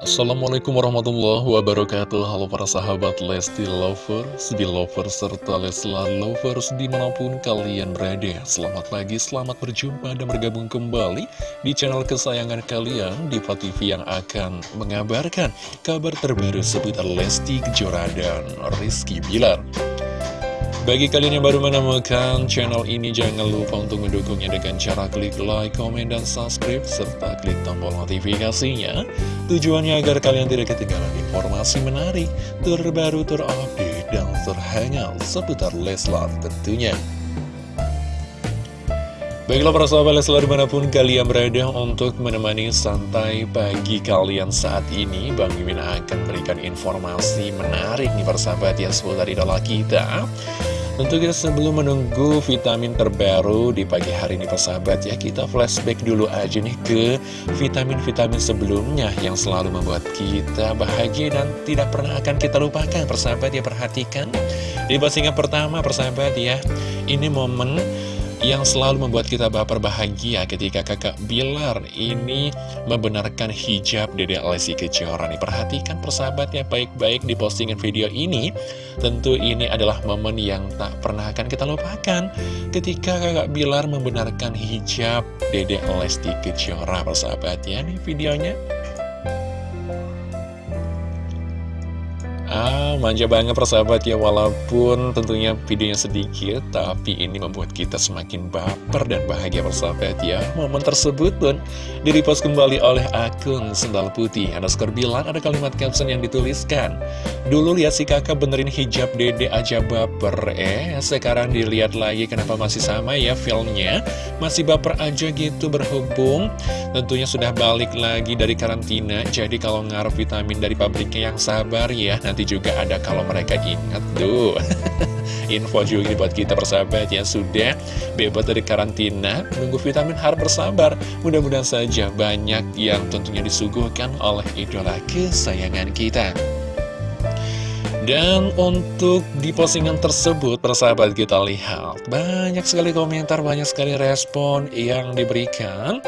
Assalamualaikum warahmatullahi wabarakatuh. Halo para sahabat Lesti Lovers, Belovers, serta Leslar Lovers di mana pun kalian berada. Selamat pagi, selamat berjumpa dan bergabung kembali di channel kesayangan kalian Diva TV yang akan mengabarkan kabar terbaru seputar Lesti Kejora dan Rizky Bilar bagi kalian yang baru menemukan channel ini, jangan lupa untuk mendukungnya dengan cara klik like, komen, dan subscribe, serta klik tombol notifikasinya. Tujuannya agar kalian tidak ketinggalan informasi menarik, terbaru, terupdate, dan terhangat seputar Leslar tentunya. Baiklah para sahabat Leslar di mana pun kalian berada untuk menemani santai pagi kalian saat ini Bang Mimin akan berikan informasi menarik nih para sahabat ya seputar idola kita. Tentu kita sebelum menunggu vitamin terbaru di pagi hari ini persahabat ya Kita flashback dulu aja nih ke vitamin-vitamin sebelumnya Yang selalu membuat kita bahagia dan tidak pernah akan kita lupakan persahabat ya Perhatikan. Di postingan pertama persahabat ya Ini momen yang selalu membuat kita baper bahagia ketika kakak Bilar ini membenarkan hijab Dede Lesti Kejora nih. Perhatikan persahabatnya baik-baik di postingan video ini. Tentu ini adalah momen yang tak pernah akan kita lupakan ketika kakak Bilar membenarkan hijab Dede Lesti Kejora persahabatnya nih videonya. Ah, manja banget persahabat ya Walaupun tentunya videonya sedikit Tapi ini membuat kita semakin baper dan bahagia persahabat ya. Momen tersebut pun direpost kembali oleh akun Sendal Putih Underscore bilang ada kalimat caption yang dituliskan Dulu lihat si kakak benerin hijab dede aja baper Eh, sekarang dilihat lagi kenapa masih sama ya filmnya. Masih baper aja gitu berhubung Tentunya sudah balik lagi dari karantina Jadi kalau ngaruh vitamin dari pabriknya yang sabar ya Nanti nanti juga ada kalau mereka ingat tuh Info juga buat kita persahabat yang sudah. Bebas dari karantina Menunggu vitamin harus bersabar. Mudah-mudahan saja banyak yang tentunya disuguhkan oleh idola kesayangan kita. Dan untuk di postingan tersebut, persahabat kita lihat Banyak sekali komentar, banyak sekali respon yang diberikan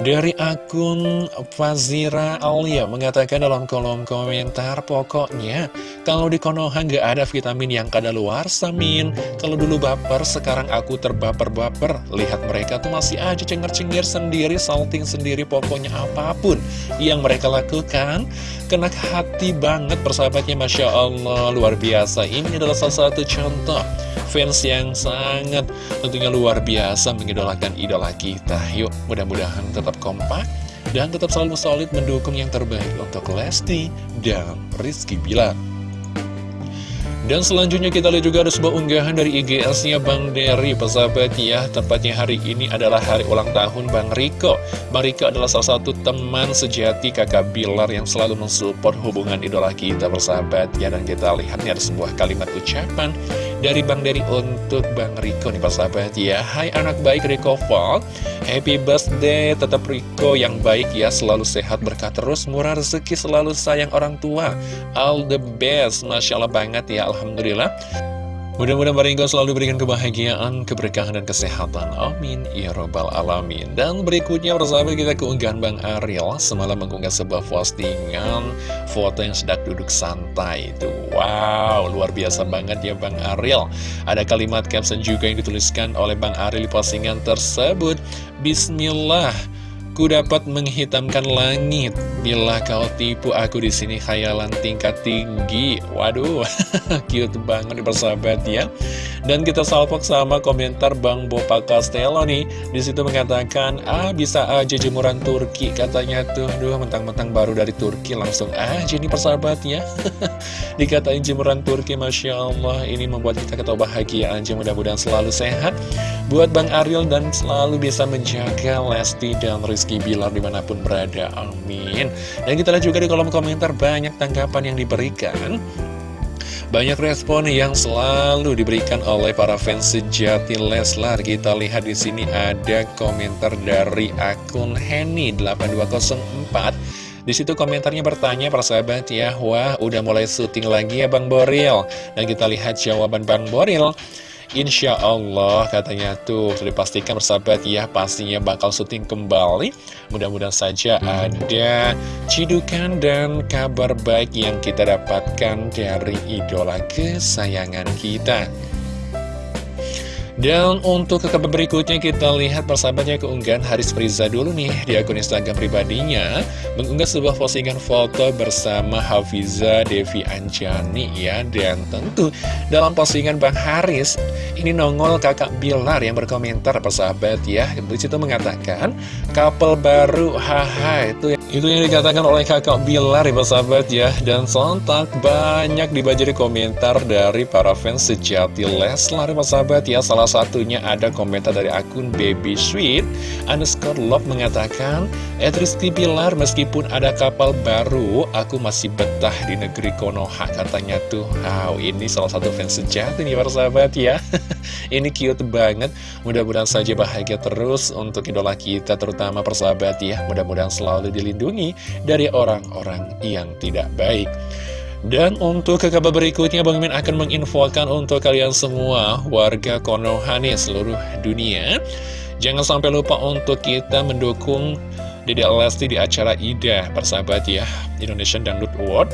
dari akun Fazira Alia mengatakan dalam kolom komentar Pokoknya kalau di Konoha nggak ada vitamin yang kada luar samin. Kalau dulu baper sekarang aku terbaper-baper. Lihat mereka tuh masih aja cengar-cengir sendiri Salting sendiri pokoknya apa pun yang mereka lakukan. Kena hati banget persahabatnya Masya Allah luar biasa. Ini adalah salah satu contoh fans yang sangat tentunya luar biasa mengidolakan idola kita. Yuk, mudah-mudahan tetap kompak dan tetap selalu solid mendukung yang terbaik untuk Lesti dan Rizky Bilar. Dan selanjutnya kita lihat juga ada sebuah unggahan dari IGS-nya Bang Dery, persahabat ya. Tepatnya hari ini adalah hari ulang tahun Bang Riko. Bang Riko adalah salah satu teman sejati kakak Bilar yang selalu mensupport hubungan idola kita, persahabat ya. Dan kita lihat ada sebuah kalimat ucapan dari Bang Dery untuk Bang Riko nih persahabat ya. Hai anak baik Riko Fall, happy birthday tetap Riko yang baik ya. Selalu sehat berkah terus, murah rezeki selalu sayang orang tua. All the best, Masya Allah banget ya. Alhamdulillah Mudah-mudahan Baringo selalu diberikan kebahagiaan, keberkahan, dan kesehatan. Amin. Ya Robbal Alamin. Dan berikutnya persahabat kita keunggahan Bang Ariel. Semalam mengunggah sebuah postingan foto yang sedang duduk santai. Itu wow, luar biasa banget ya Bang Ariel. Ada kalimat caption juga yang dituliskan oleh Bang Ariel di postingan tersebut. Bismillah. Ku dapat menghitamkan langit. Bila kau tipu aku di sini khayalan tingkat tinggi. Waduh, cute banget nih persahabat ya. Dan kita salpok sama komentar Bang Bopa Castello nih. Di situ mengatakan, ah bisa aja jemuran Turki Katanya tuh, duh mentang-mentang baru dari Turki Langsung aja nih persahabat ya. Dikatain jemuran Turki, Masya Allah. Ini membuat kita ketawa bahagia aja. Mudah-mudahan selalu sehat Buat Bang Ariel dan selalu bisa menjaga Lesti dan Rizky Bilar di mana pun berada, amin Dan kita lihat juga di kolom komentar banyak tanggapan yang diberikan banyak respon yang selalu diberikan oleh para fans sejati Leslar. Kita lihat di sini ada komentar dari akun Henny8204. Di situ komentarnya bertanya persahabat ya, wah udah mulai syuting lagi ya Bang Boril. Dan kita lihat jawaban Bang Boril. Insya Allah katanya tuh sudah dipastikan bersahabat ya pastinya bakal syuting kembali. Mudah-mudahan saja ada cidukan dan kabar baik yang kita dapatkan dari idola kesayangan kita dan untuk ke kabar berikutnya kita lihat persahabatnya keunggahan Haris Friza dulu nih di akun Instagram pribadinya Mengunggah sebuah postingan foto bersama Hafiza Devi Anjani ya. Dan tentu dalam postingan Bang Haris ini nongol kakak Bilar yang berkomentar persahabat ya. Di situ mengatakan couple baru haha itu itu yang dikatakan oleh kakak Bilar ya persahabat ya. Dan sontak banyak dibajari komentar dari para fans sejati Leslar ya persahabat ya. Salah satunya ada komentar dari akun Baby Sweet underscore love mengatakan Ed Rizky Bilar meskipun ada kapal baru aku masih betah di negeri Konoha katanya tuh. Wow ini salah satu fans sejati nih para sahabat ya. Ini cute banget. Mudah-mudahan saja bahagia terus untuk idola kita terutama persahabat ya. Mudah-mudahan selalu dilindungi dari orang-orang yang tidak baik dan untuk ke kabar berikutnya Bang Min akan menginfokan untuk kalian semua warga Konoha nih seluruh dunia. Jangan sampai lupa untuk kita mendukung Dede Lesti di acara IDA persahabat ya Indonesian Dangdut Award.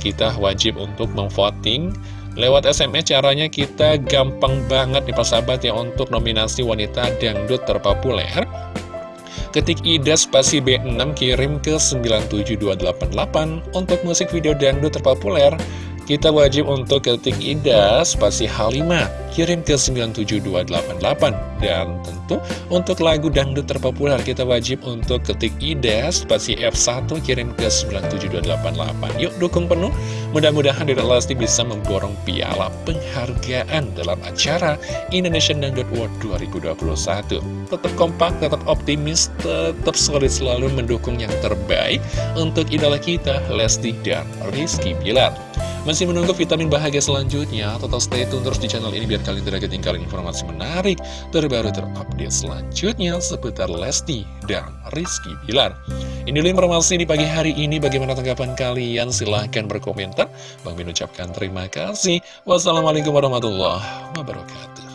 Kita wajib untuk memvoting. Lewat SMS caranya kita gampang banget nih persahabat ya untuk nominasi wanita dangdut terpopuler Ketik IDA spasi B6 kirim ke 97288 untuk musik video dangdut terpopuler. Kita wajib untuk ketik IDA spasi H5 kirim ke 97288 dan tentu untuk lagu dangdut terpopuler kita wajib untuk ketik IDA spasi F1 kirim ke 97288 yuk dukung penuh. Mudah-mudahan Dedek Lesti bisa memborong piala penghargaan dalam acara Indonesian Dangdut World 2021 tetap kompak, tetap optimis tetap solid selalu mendukung yang terbaik untuk idola kita Lesti dan Rizky Bilar masih menunggu vitamin bahagia selanjutnya? Total stay tune terus di channel ini biar kalian tidak ketinggalan informasi menarik, terbaru terupdate selanjutnya seputar Lesti dan Rizky Bilar. Ini informasi di pagi hari ini. Bagaimana tanggapan kalian? Silahkan berkomentar. Bang Min ucapkan terima kasih. Wassalamualaikum warahmatullahi wabarakatuh.